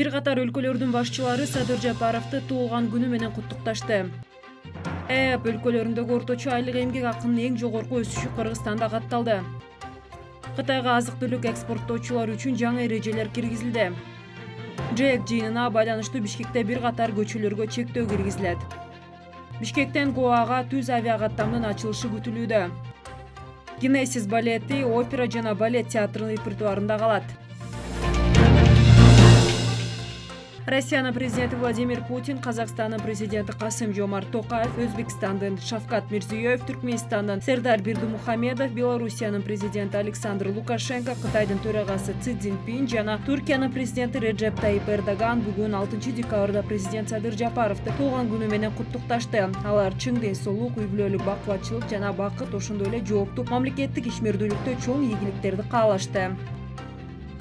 бир катар өлкөлөрдүн башчылары садыр жапаровду туулган күнү менен куттукташты. Эп өлкөлөрүндөгү орточо айлык эмгек акынын эң жогорку өсүшү кыргызстанда катталды. Кытайга азык түлүк экспорттоочулар үчүн жаңы эрежелер киргизилди. Жэк жыйынына байланыштуу бишкекте бир катар көчөлөргө чектөө киргизилет. Бишкектен гоага түз авиакаттамдын ачылышы күтүлүүдө. Генесис балети опера жана балет театрынын репертуарында калат россиянын президенти владимир путин казакстандын президенти касым жомарт токаев өзбекстандын шавкат мирзиеев түркмөнстандын сердар бердимухамедов белоруссиянын президенти александр лукашенко кытайдын төрагасы си цзиньпин жана туркиянын президенти реджеп тайип эрдоган бүгүн алтынчы декабрда президент садыр жапаровду туулган күнү менен куттукташты. Алар чың ден соолук үй бүлөлүк бакубатчылык жана бакыт ошондой эле жооптуу мамлекеттик ишмердүүлүктө чоң ийгиликтерди каалашты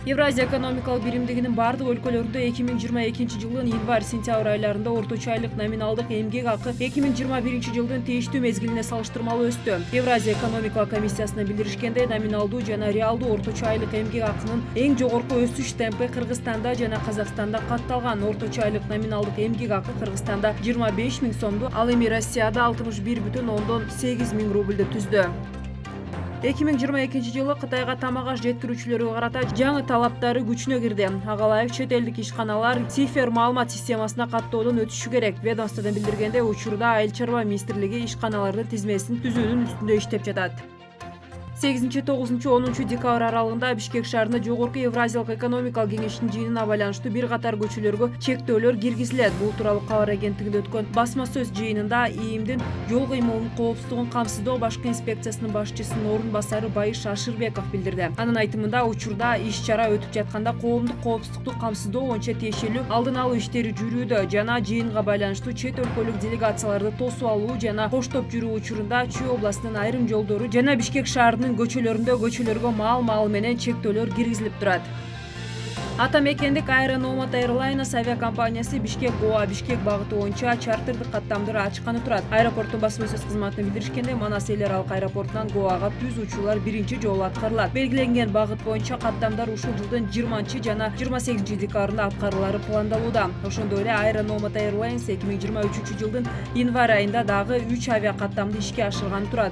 евразия экономикалык биримдигинин баардык өлкөлөрүндө эки миң жыйырма экинчи жылдын январь сентябрь айларында орточо айлык номиналдык эмгек акы эки миң жыйырма биринчи жылдын тийиштүү мезгилине салыштырмалуу өстү евразия экономикалык комиссиясынын билдиришкендей номиналдуу жана реалдуу орточо айлык эмгек акынын эң жогорку өсүш темпи кыргызстанда жана казакстанда катталган орточо айлык номиналдык эмгек акы кыргызстанда жыйырма беш миң сомду ал эми россияда алтымыш бир бүтүн ондон сегиз миң рубльду түздү эки миң жыйырма экинчи жылы кытайга тамак аш жеткирүүчүлөргө карата жаңы талаптары күчүнө кирди. Агалаев чет элдик ишканалар цифер маалымат системасына каттоодон өтүшү керек ведомстводон билдиргендей учурда айыл чарба министрлиги ишканалардын тизмесин түзүүнүн үстүндө иштеп жатат. Сегизинчи тогузунчу онунчу декабрь аралыгында бишкек шаарында жогорку евразиялык экономикалык кеңештин жыйынына байланыштуу бир катар көчөлөргө чектөөлөр киргизилет. Бул тууралуу кабар агенттигинде өткөн басма сөз жыйынында ийимдин жол кыймылынын коопсуздугун камсыздоо башкы инспекциясынын башчысынын орун басары байыш ашырбеков билдирди. Анын айтымында учурда иш чара өтүп жатканда коомдук коопсуздукту камсыздоо боюнча тиешелүү алдын алуу иштери жүрүүдө жана жыйынга байланыштуу чет өлкөлүк делегацияларды тосуп алуу жана коштоп жүрүү учурунда чүй областынын айрым жолдору жана бишкек шаарынын көчөлөрүндө көчөлөргө маал маал менен чектөөлөр киргизилип турат. Ата мекендик аэрономат эйрлайнес авиакомпаниясы бишкек гоа бишкек багыты боюнча чартердик каттамды ачканы турат. Аэропорттун басма сөз кызматынан билдиришкендей манас эл аралык аэропортунан гоага түз учуулар биринчи жолу аткарылат. Белгиленген багыт боюнча каттамдар ушул жылдын жыйырманчы жана жыйырма сегизинчи декабрында аткарылаары пландалууда. Ошондой эле аэрономат эйрлайнес эки миң жыйырма үчүнчү жылдын январь айында дагы үч авиакаттамды ишке ашырганы турат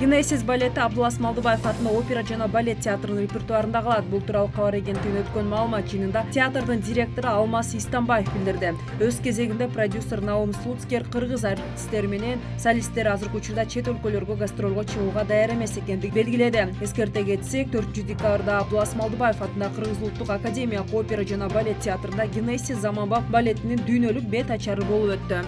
генесис балети абдулас малдыбаев атындагы опера жана балет театрынын репертуарында калат. Бул тууралуу кабар агенттигинде өткөн маалымат жыйынында театрдын директору алмаз истанбаев билдирди. Өз кезегинде продюсер наум слуцкер кыргыз артисттери менен солисттер азыркы учурда чет өлкөлөргө гастролго чыгууга даяр эмес экендигин белгиледи. Эскерте кетсек төртүнчү декабрда абдулас малдыбаев атындагы кыргыз улуттук академиялык опера жана балет театрында генесис заманбап балетинин дүйнөлүк бет ачары болуп өттү